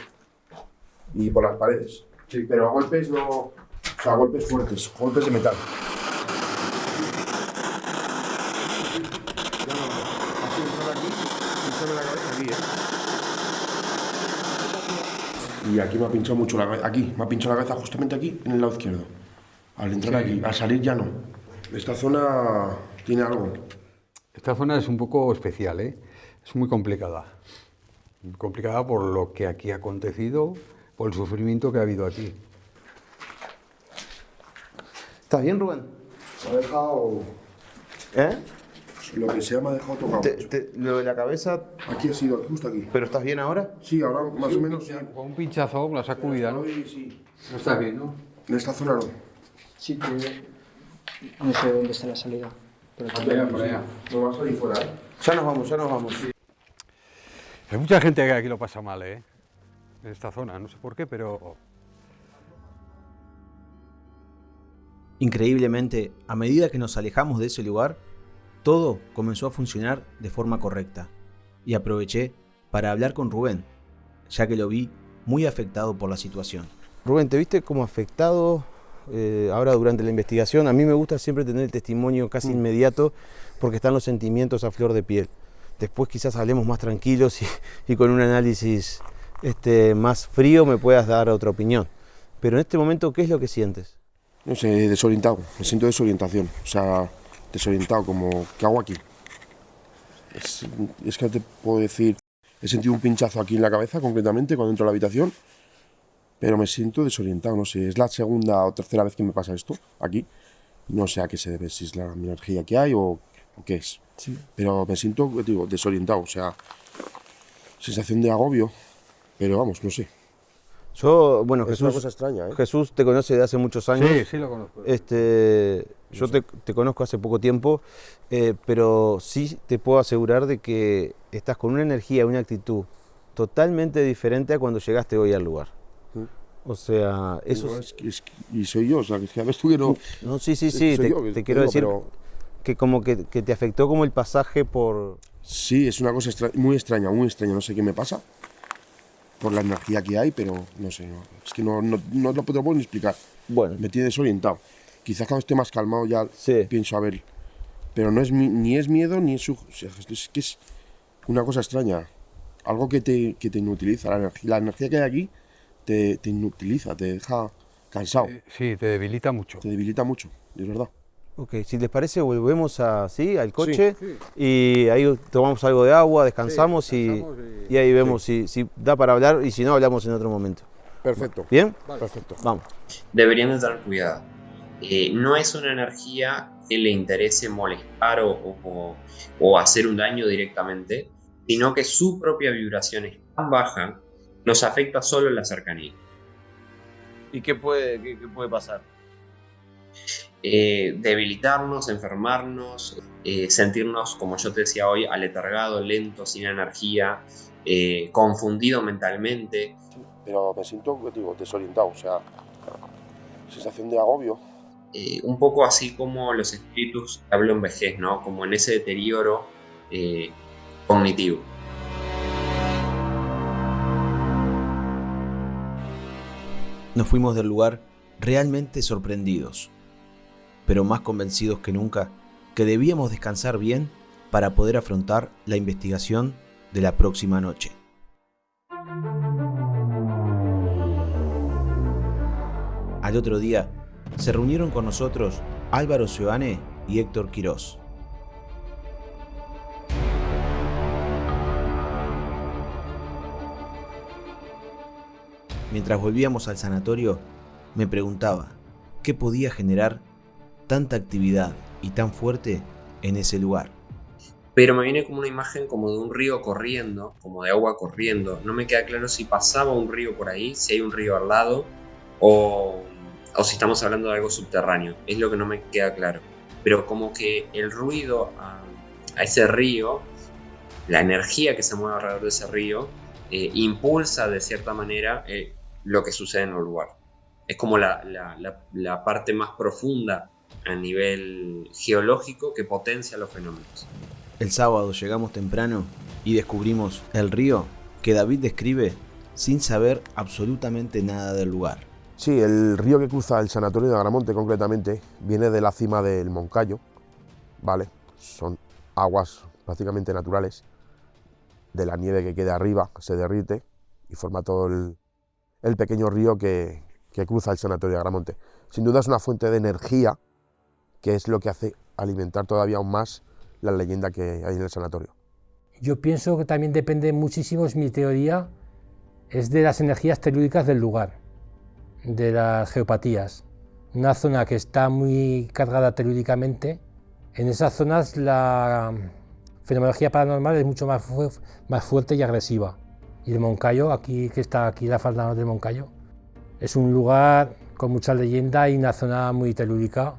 Y por las paredes. Sí, pero golpes no. O sea, golpes fuertes, golpes de metal. Y aquí me ha pinchado mucho la cabeza. Aquí, me ha pinchado la cabeza justamente aquí, en el lado izquierdo. Al entrar aquí, al salir ya no. Esta zona tiene algo. Esta zona es un poco especial, ¿eh? es muy complicada. Complicada por lo que aquí ha acontecido, por el sufrimiento que ha habido aquí. ¿Estás bien, Rubén? Me ha dejado. ¿Eh? Lo que me ha dejado tocado. lo de la cabeza, Aquí ha sido, justo aquí. ¿pero estás bien ahora? Sí, ahora más o menos sí. Con un pinchazo, la sacudida, ¿no? Sí, sí. No está bien, ¿no? En esta zona no. Sí, pero no sé dónde está la salida. Pero Por allá, por allá. No va a salir fuera, ¿eh? Ya nos vamos, ya nos vamos. Hay mucha gente que aquí lo pasa mal, ¿eh? En esta zona, no sé por qué, pero Increíblemente, a medida que nos alejamos de ese lugar, todo comenzó a funcionar de forma correcta. Y aproveché para hablar con Rubén, ya que lo vi muy afectado por la situación. Rubén, ¿te viste como afectado eh, ahora durante la investigación? A mí me gusta siempre tener el testimonio casi inmediato porque están los sentimientos a flor de piel. Después quizás hablemos más tranquilos y, y con un análisis este, más frío me puedas dar otra opinión. Pero en este momento, ¿qué es lo que sientes? No sé, desorientado, me siento desorientación, o sea, desorientado, como, ¿qué hago aquí? Es, es que te puedo decir, he sentido un pinchazo aquí en la cabeza concretamente cuando entro a la habitación, pero me siento desorientado, no sé, es la segunda o tercera vez que me pasa esto aquí, no sé a qué se debe, si es la energía que hay o, o qué es, pero me siento, digo, desorientado, o sea, sensación de agobio, pero vamos, no sé. Yo, bueno, Es Jesús, una cosa extraña, ¿eh? Jesús te conoce de hace muchos años. Sí, sí lo conozco. Este, yo te, te conozco hace poco tiempo, eh, pero sí te puedo asegurar de que estás con una energía, una actitud totalmente diferente a cuando llegaste hoy al lugar. O sea, eso No, es- es que- es que- y soy yo, o sea, que ya tú que no... No, sí, sí, sí, te, yo te quiero digo, decir pero- que como que, que te afectó como el pasaje por... Sí, es una cosa extra- muy extraña, muy extraña. No sé qué me pasa por la energía que hay, pero no sé. no- es que no, no, no lo puedo ni explicar. Bueno, Me tiene desorientado. Quizás cuando esté más calmado ya Sí. pienso a ver. Pero no es mi- ni es miedo ni es. su- o sea, es que es una cosa extraña. Algo que te, que te inutiliza. La energía, la energía que hay aquí te, te inutiliza, te deja cansado, Eh, Sí, te debilita mucho. te debilita mucho, es verdad. ok, si les parece volvemos a, ¿sí? al coche y ahí tomamos algo de agua, descansamos, y- descansamos y, y- ahí vemos si, si da para hablar y si no hablamos en otro momento. Perfecto. ¿Bien? Perfecto. Vamos. deberían de tener cuidado. Eh, no es una energía que le interese molestar o, o- o hacer un daño directamente, sino que su propia vibración es tan baja, nos afecta solo en la cercanía. ¿Y qué puede, qué, qué puede pasar? eh, debilitarnos, enfermarnos, eh, sentirnos, como yo te decía hoy, aletargado, lento, sin energía, eh, confundido mentalmente. Pero me siento, digo, desorientado, o sea, sensación de agobio. Eh, un poco así como los espíritus que hablo en vejez, ¿no? Como en ese deterioro eh, cognitivo. Nos fuimos del lugar realmente sorprendidos, pero más convencidos que nunca que debíamos descansar bien para poder afrontar la investigación de la próxima noche. Al otro día, se reunieron con nosotros Álvaro Seoane y Héctor Quirós. Mientras volvíamos al sanatorio, me preguntaba qué podía generar tanta actividad y tan fuerte en ese lugar. Pero me viene como una imagen como de un río corriendo, como de agua corriendo. No me queda claro si pasaba un río por ahí, si hay un río al lado, o, o si estamos hablando de algo subterráneo. Es lo que no me queda claro. Pero como que el ruido a, ese río, la energía que se mueve alrededor de ese río, eh, impulsa de cierta manera eh, lo que sucede en el lugar. Es como la, la, la, la parte más profunda a nivel geológico que potencia los fenómenos. El sábado llegamos temprano y descubrimos el río que David describe sin saber absolutamente nada del lugar. Sí, el río que cruza el sanatorio de Agramonte concretamente viene de la cima del Moncayo, ¿vale? Son aguas prácticamente naturales de la nieve que queda arriba, se derrite y forma todo el, el pequeño río que, cruza el sanatorio de Agramonte. Sin duda es una fuente de energía que es lo que hace alimentar todavía aún más la leyenda que hay en el sanatorio. Yo pienso que también depende muchísimo, es mi teoría, es de las energías telúricas del lugar, de las geopatías. Una zona que está muy cargada telúricamente, en esas zonas la fenomenología paranormal es mucho más fuerte y agresiva. Y el Moncayo, aquí que está aquí la falda del Moncayo, es un lugar con mucha leyenda y una zona muy telúrica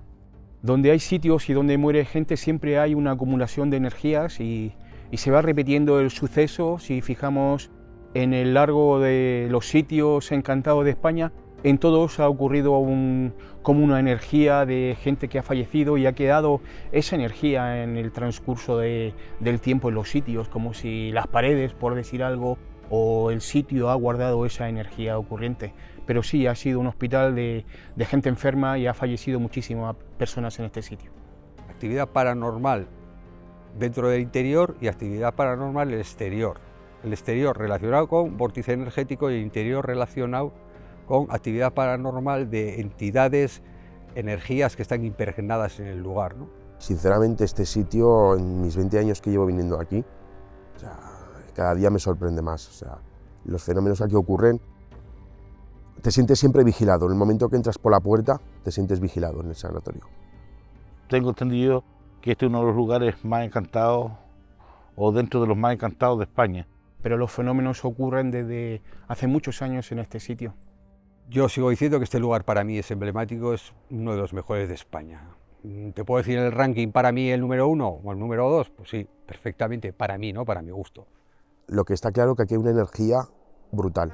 donde hay sitios y donde muere gente siempre hay una acumulación de energías y, y, se va repitiendo el suceso. Si fijamos en el largo de los sitios encantados de España, en todos ha ocurrido un, como una energía de gente que ha fallecido y ha quedado esa energía en el transcurso de, del tiempo en los sitios, como si las paredes, por decir algo, o el sitio ha guardado esa energía ocurriente pero sí ha sido un hospital de, de gente enferma y ha fallecido muchísimas personas en este sitio. Actividad paranormal dentro del interior y actividad paranormal en el exterior. El exterior relacionado con vórtice energético y el interior relacionado con actividad paranormal de entidades, energías que están impregnadas en el lugar. ¿no? Sinceramente este sitio, en mis 20 años que llevo viniendo aquí, o sea, cada día me sorprende más. O sea, los fenómenos aquí ocurren te sientes siempre vigilado. En el momento que entras por la puerta, te sientes vigilado en el sanatorio. Tengo entendido que este es uno de los lugares más encantados o dentro de los más encantados de España. Pero los fenómenos ocurren desde hace muchos años en este sitio. Yo sigo diciendo que este lugar para mí es emblemático, es uno de los mejores de España. ¿Te puedo decir el ranking para mí el número uno o el número dos? Pues sí, perfectamente, para mí, ¿no? Para mi gusto. Lo que está claro que aquí hay una energía brutal.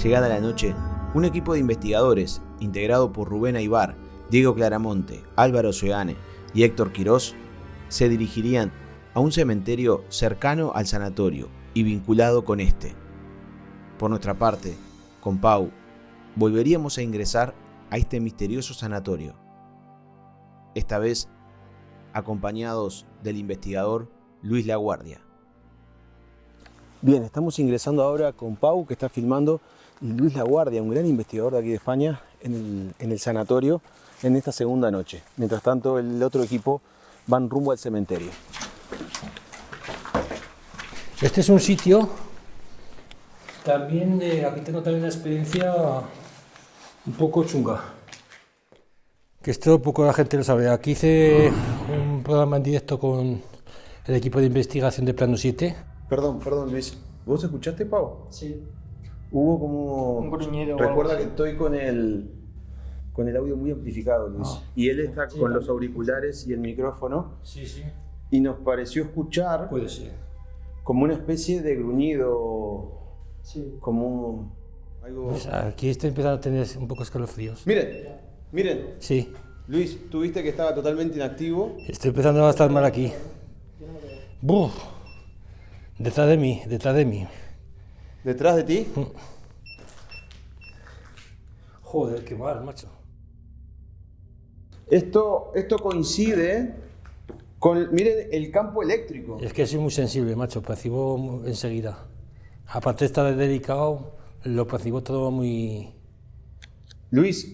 Llegada la noche, un equipo de investigadores, integrado por Rubén Aibar, Diego Claramonte, Álvaro Seoane y Héctor Quirós, se dirigirían a un cementerio cercano al sanatorio y vinculado con este. Por nuestra parte, con Pau, volveríamos a ingresar a este misterioso sanatorio. Esta vez acompañados del investigador Luis Laguardia. Bien, estamos ingresando ahora con Pau, que está filmando, y Luis Laguardia, un gran investigador de aquí de España, en el, en el sanatorio en esta segunda noche. Mientras tanto, el otro equipo van rumbo al cementerio. Este es un sitio, también eh, aquí tengo también una experiencia un poco chunga. Que esto poco la gente lo sabe. Aquí hice un programa en directo con el equipo de investigación de Plano 7. Perdón, perdón Luis. ¿Vos escuchaste, Pau? Sí. Hubo como... Un gruñido. Recuerda que estoy con el, con el audio muy amplificado, Luis. Ah. y él está Sí, con los auriculares y el micrófono. Sí, sí. Y nos pareció escuchar Puede ser. como una especie de gruñido. Como un- algo. Pues aquí estoy empezando a tener un poco escalofríos. Miren, miren. Sí, Luis, tú viste que estaba totalmente inactivo. estoy empezando a estar mal aquí. Buf. Detrás de mí, detrás de mí. ¿Detrás de ti? Joder, qué mal, macho. Esto, esto coincide con, miren, el campo eléctrico. Es que soy muy sensible, macho, percibo enseguida. Aparte de estar delicado, lo percibo todo muy... Luis,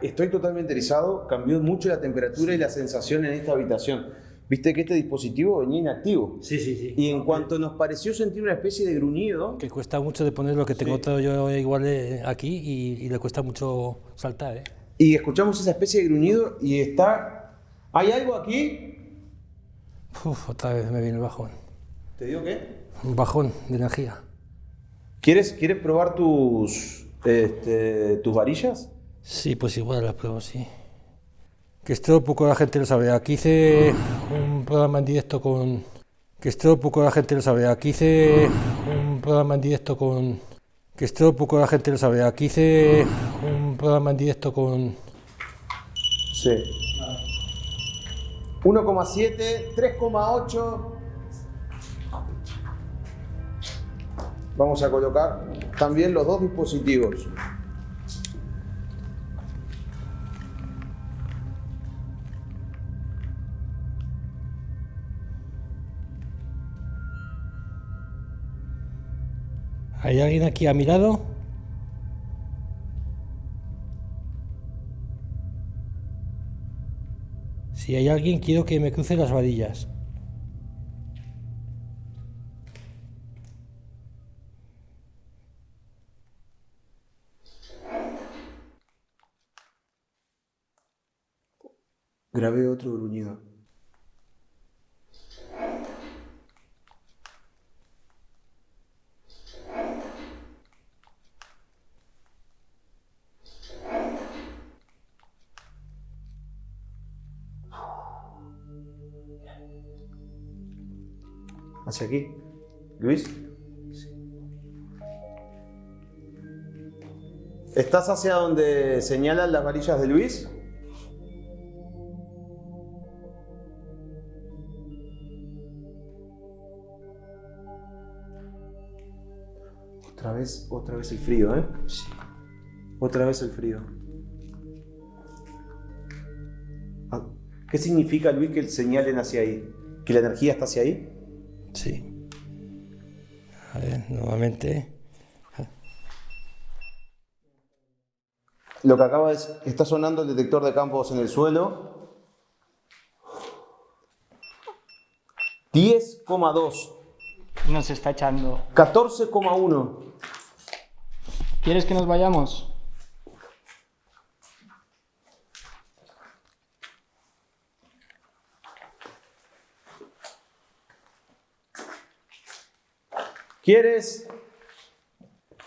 estoy totalmente erizado. Cambió mucho la temperatura y la sensación en esta habitación. Viste que este dispositivo venía inactivo. Sí, sí, sí. Y en cuanto nos pareció sentir una especie de gruñido, Que cuesta mucho de poner lo que tengo Sí. todo yo igual eh, aquí y, y le cuesta mucho saltar, ¿eh? y escuchamos esa especie de gruñido y está... ¿Hay algo aquí? Uf, otra vez me viene el bajón. ¿Te digo qué? Un bajón de energía. ¿Quieres, ¿quieres probar tus, este, tus varillas? Sí, pues igual las pruebo, sí. Que esto poco la gente lo sabe. Aquí hice un programa en directo con... Que esto poco la gente lo sabe. Aquí hice un programa en directo con... Que esto poco la gente lo sabe. Aquí hice un programa en directo con... Sí. 1,7, 3,8. Vamos a colocar también los dos dispositivos. ¿Hay alguien aquí a mi lado? Si hay alguien, quiero que me cruce las varillas. Grabé otro gruñido. Hacia aquí. Luis. ¿Estás hacia donde señalan las varillas de Luis? Otra vez, otra vez el frío, ¿eh? Sí. Otra vez el frío. Ah, ¿Qué significa, Luis, que señalen hacia ahí? ¿Que la energía está hacia ahí? Sí. A ver, nuevamente. Lo que acaba es, está sonando el detector de campos en el suelo. 10,2. Nos está echando. 14,1. ¿Quieres que nos vayamos? ¿Quieres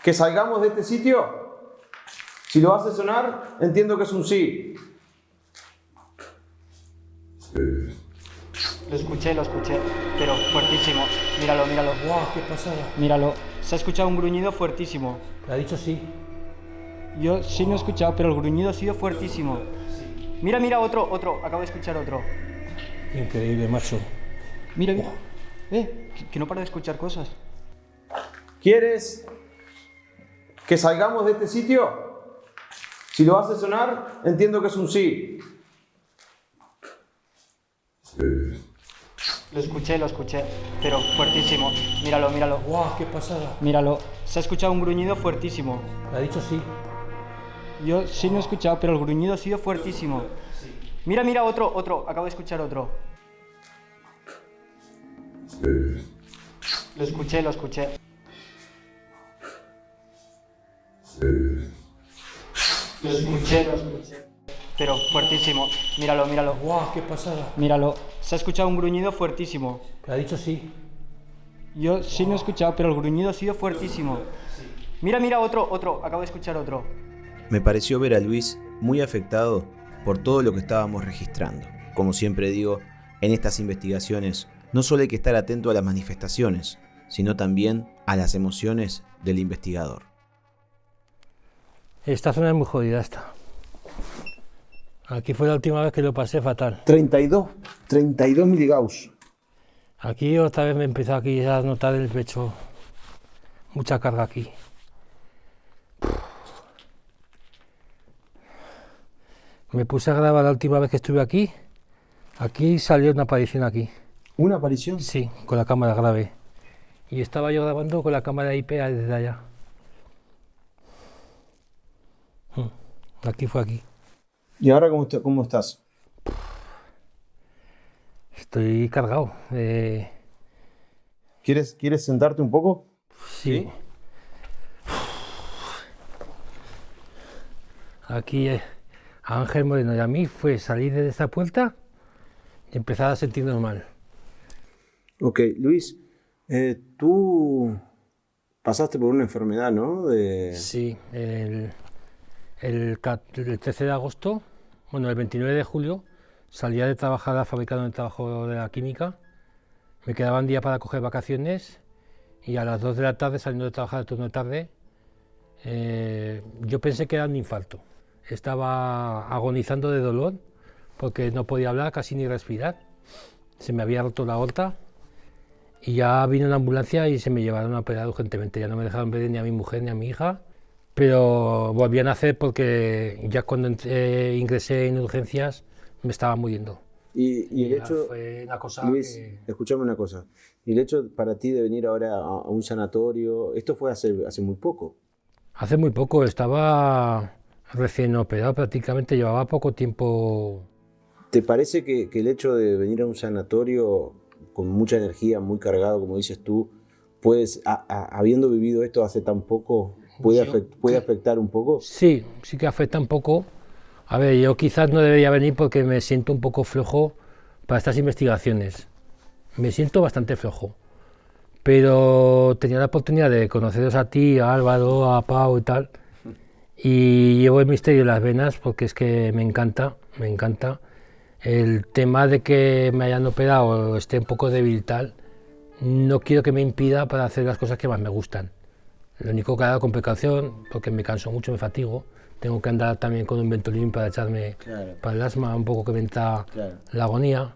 que salgamos de este sitio? Si lo hace sonar, entiendo que es un sí. Lo escuché, lo escuché, pero fuertísimo. Míralo, míralo. ¡Guau, qué pasada! Míralo. Se ha escuchado un gruñido fuertísimo. ¿Le ha dicho sí? Yo sí no he escuchado, pero el gruñido ha sido fuertísimo. Mira, mira, otro, otro. Acabo de escuchar otro. Increíble, macho. Mira, mira. Eh, que- que no paro de escuchar cosas. ¿Quieres que salgamos de este sitio? Si lo hace sonar, entiendo que es un sí. Lo escuché, lo escuché, pero fuertísimo. Míralo, míralo. ¡Guau, qué pasada! Míralo. Se ha escuchado un gruñido fuertísimo. ¿Le ha dicho sí? Yo sí no he escuchado, pero el gruñido ha sido fuertísimo. Mira, mira, otro, otro. Acabo de escuchar otro. Lo escuché, lo escuché. Lo escuché, lo escuché. Pero fuertísimo. Míralo, míralo. ¡Guau, qué pasada! Míralo. Se ha escuchado un gruñido fuertísimo. ¿Le ha dicho sí? Yo sí no he escuchado, pero el gruñido ha sido fuertísimo. Mira, mira, otro, otro. Acabo de escuchar otro. Me pareció ver a Luis muy afectado por todo lo que estábamos registrando. Como siempre digo, en estas investigaciones no solo hay que estar atento a las manifestaciones, sino también a las emociones del investigador. Esta zona es muy jodida esta. Aquí fue la última vez que lo pasé fatal. 32, 32 miligauss. Aquí otra vez me empezó aquí a notar el pecho. Mucha carga aquí. Me puse a grabar la última vez que estuve aquí. Aquí salió una aparición aquí. ¿Una aparición? Sí, con la cámara grave. Y estaba yo grabando con la cámara IP desde allá. Aquí fue aquí. ¿Y ahora cómo, est- cómo estás? Estoy cargado. eh, ¿Quieres, ¿Quieres sentarte un poco? sí. Aquí eh, a Ángel Moreno y a mí fue salir de esta puerta y empezar a sentirnos mal. Ok, Luis, eh, tú pasaste por una enfermedad, ¿no? De... Sí, el, el, ca- el 13 de agosto, bueno, el 29 de julio, salía de trabajar a la fábrica donde trabajo de la química. Me quedaba un día para coger vacaciones y a las 2 de la tarde, saliendo de trabajar de turno de tarde, eh, yo pensé que era un infarto. Estaba agonizando de dolor porque no podía hablar, casi ni respirar. Se me había roto la aorta y ya vino una ambulancia y se me llevaron a operar urgentemente. Ya no me dejaron ver ni a mi mujer ni a mi hija, pero volví a nacer porque ya cuando entré- ingresé en urgencias me estaba muriendo. Y, y el hecho, fue una cosa Luis, que- escúchame una cosa. Y el hecho para ti de venir ahora a, un sanatorio, esto fue hace, hace muy poco. Hace muy poco estaba recién operado, prácticamente llevaba poco tiempo. ¿Te parece que, que el hecho de venir a un sanatorio con mucha energía, muy cargado, como dices tú, puedes, a- a- habiendo vivido esto hace tan poco, puede, Yo afect- puede afectar un poco? Sí, sí que afecta un poco. A ver, yo quizás no debería venir porque me siento un poco flojo para estas investigaciones. Me siento bastante flojo. Pero tenía la oportunidad de conoceros a ti, a Álvaro, a Pau y tal. Y llevo el misterio en las venas porque es que me encanta, me encanta. El tema de que me hayan operado o esté un poco débil tal, no quiero que me impida para hacer las cosas que más me gustan. Lo único que hago con precaución, porque me canso mucho, me fatigo. Tengo que andar también con un ventolín para echarme Claro. para el asma, un poco que me entra Claro. la agonía.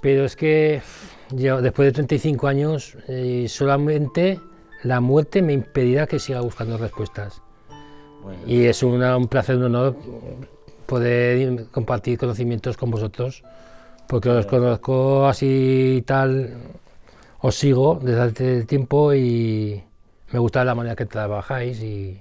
Pero es que yo, después de 35 años, eh, solamente la muerte me impedirá que siga buscando respuestas. Y es una- un placer, un honor poder compartir conocimientos con vosotros, porque os conozco así y tal, os sigo desde hace tiempo y me gusta la manera que trabajáis y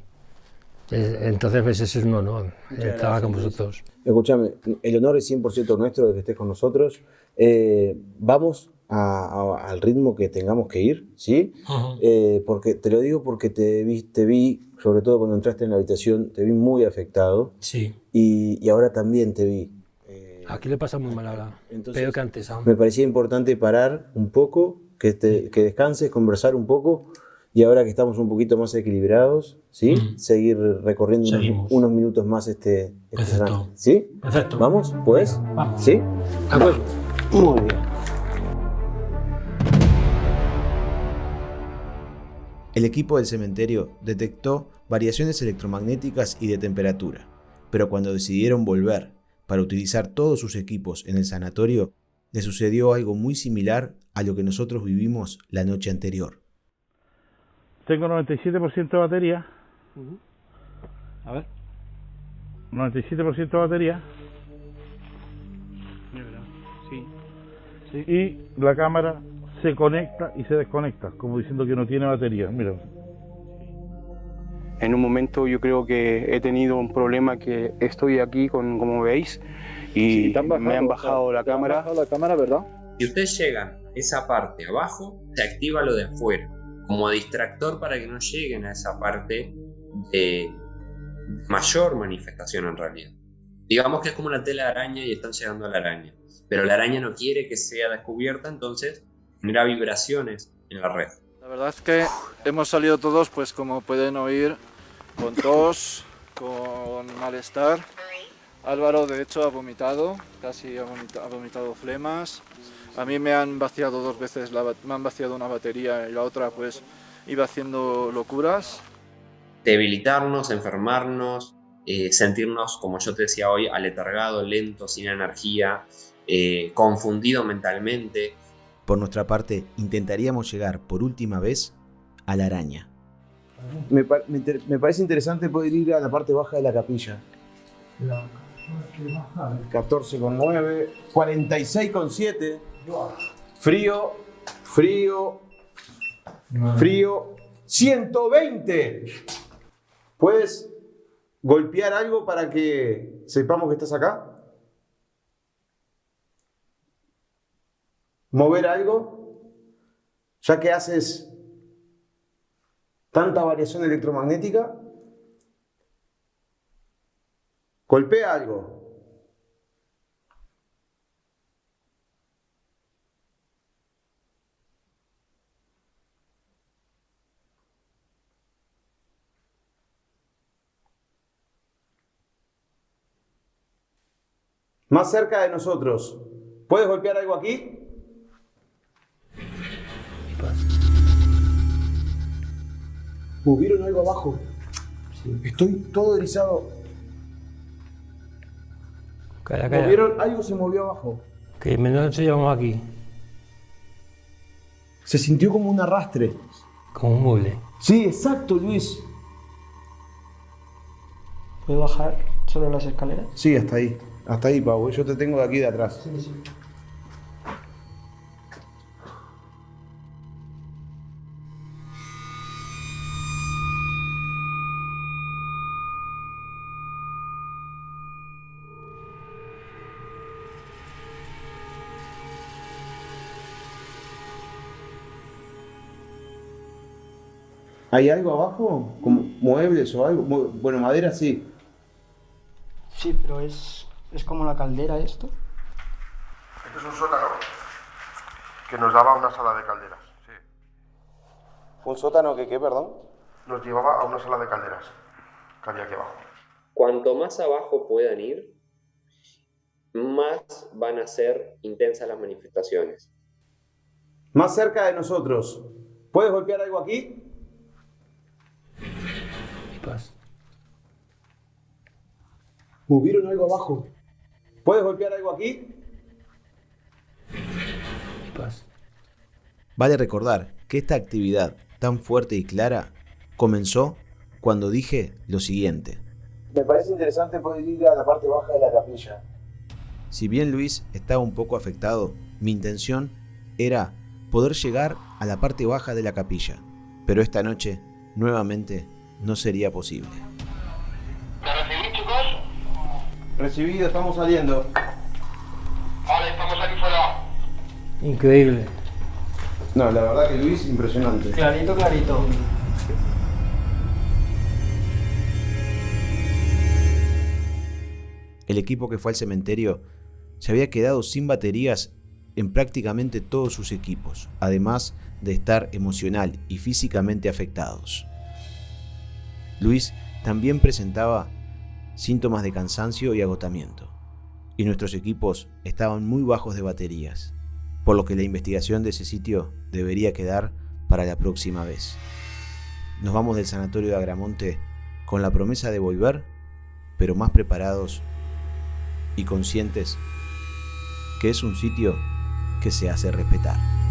es- entonces pues, es un honor eh, trabajar con vosotros. Escúchame, el honor es 100% nuestro de que estés con nosotros. Eh, vamos a- a- al ritmo que tengamos que ir, ¿sí? Eh, porque te lo digo porque te vi, te vi, sobre todo cuando entraste en la habitación, te vi muy afectado. Sí. Y, y ahora también te vi. Aquí le pasa muy mal ahora, Entonces, peor que antes aún. Me parecía importante parar un poco, que, te- que descanses, conversar un poco. Y ahora que estamos un poquito más equilibrados, ¿sí? Seguir recorriendo unos, minutos más este, este Perfecto. ¿Sí? Perfecto. ¿Vamos? ¿Puedes? Vamos. ¿Sí? De acuerdo. Muy bien. El equipo del cementerio detectó variaciones electromagnéticas y de temperatura, pero cuando decidieron volver para utilizar todos sus equipos en el sanatorio, le sucedió algo muy similar a lo que nosotros vivimos la noche anterior. Tengo 97% de batería. A ver. 97% de batería. Sí. Y la cámara se conecta y se desconecta, como diciendo que no tiene batería. Mira. En un momento yo creo que he tenido un problema que estoy aquí, con, como veis, y me han bajado la cámara. la cámara, ¿verdad? Si ustedes llegan a esa parte abajo, se activa lo de afuera, como distractor para que no lleguen a esa parte de mayor manifestación en realidad. Digamos que es como una tela araña y están llegando a la araña, pero la araña no quiere que sea descubierta, entonces genera vibraciones en la red. La verdad es que hemos salido todos, pues como pueden oír, con tos, con malestar. Álvaro de hecho ha vomitado, casi ha vomitado flemas. A mí me han vaciado dos veces, la me han vaciado una batería y la otra pues iba haciendo locuras. debilitarnos, enfermarnos, eh, sentirnos, como yo te decía hoy, aletargado, lento, sin energía, eh, confundido mentalmente. Por nuestra parte, intentaríamos llegar por última vez a la araña. Me, pa- me inter- me parece interesante poder ir a la parte baja de la capilla. 14,9, 46,7. Frío, frío, frío. 120. ¿Puedes golpear algo para que sepamos que estás acá? ¿Mover algo? Ya que haces tanta variación electromagnética. Golpea algo. Más cerca de nosotros. ¿Puedes golpear algo aquí? ¿Hubieron algo abajo? Estoy todo erizado. Calla, calla. ¿Movieron? Algo se movió abajo. Que menos nos llevamos aquí. Se sintió como un arrastre. Como un mueble. Sí, exacto, Luis. ¿Puedo bajar solo las escaleras? Sí, hasta ahí. Hasta ahí, Pau. Yo te tengo de aquí de atrás. Sí, sí. ¿Hay algo abajo? ¿Como muebles o algo? Bueno, madera sí. Sí, pero es, es como la caldera esto. Este es un sótano que nos daba a una sala de calderas. Sí. ¿Un sótano que qué, perdón? Nos llevaba a una sala de calderas que había aquí abajo. Cuanto más abajo puedan ir, más van a ser intensas las manifestaciones. Más cerca de nosotros. ¿Puedes golpear algo aquí? ¿Hubieron algo abajo? ¿Puedes golpear algo aquí? Vale recordar que esta actividad tan fuerte y clara comenzó cuando dije lo siguiente. Me parece interesante poder ir a la parte baja de la capilla. Si bien Luis estaba un poco afectado, mi intención era poder llegar a la parte baja de la capilla, pero esta noche nuevamente no sería posible. Recibido, estamos saliendo. Increíble. No, la verdad que Luis, impresionante. Clarito, clarito. El equipo que fue al cementerio se había quedado sin baterías en prácticamente todos sus equipos, además de estar emocional y físicamente afectados. Luis también presentaba síntomas de cansancio y agotamiento, y nuestros equipos estaban muy bajos de baterías, por lo que la investigación de ese sitio debería quedar para la próxima vez. Nos vamos del sanatorio de Agramonte con la promesa de volver, pero más preparados y conscientes que es un sitio que se hace respetar.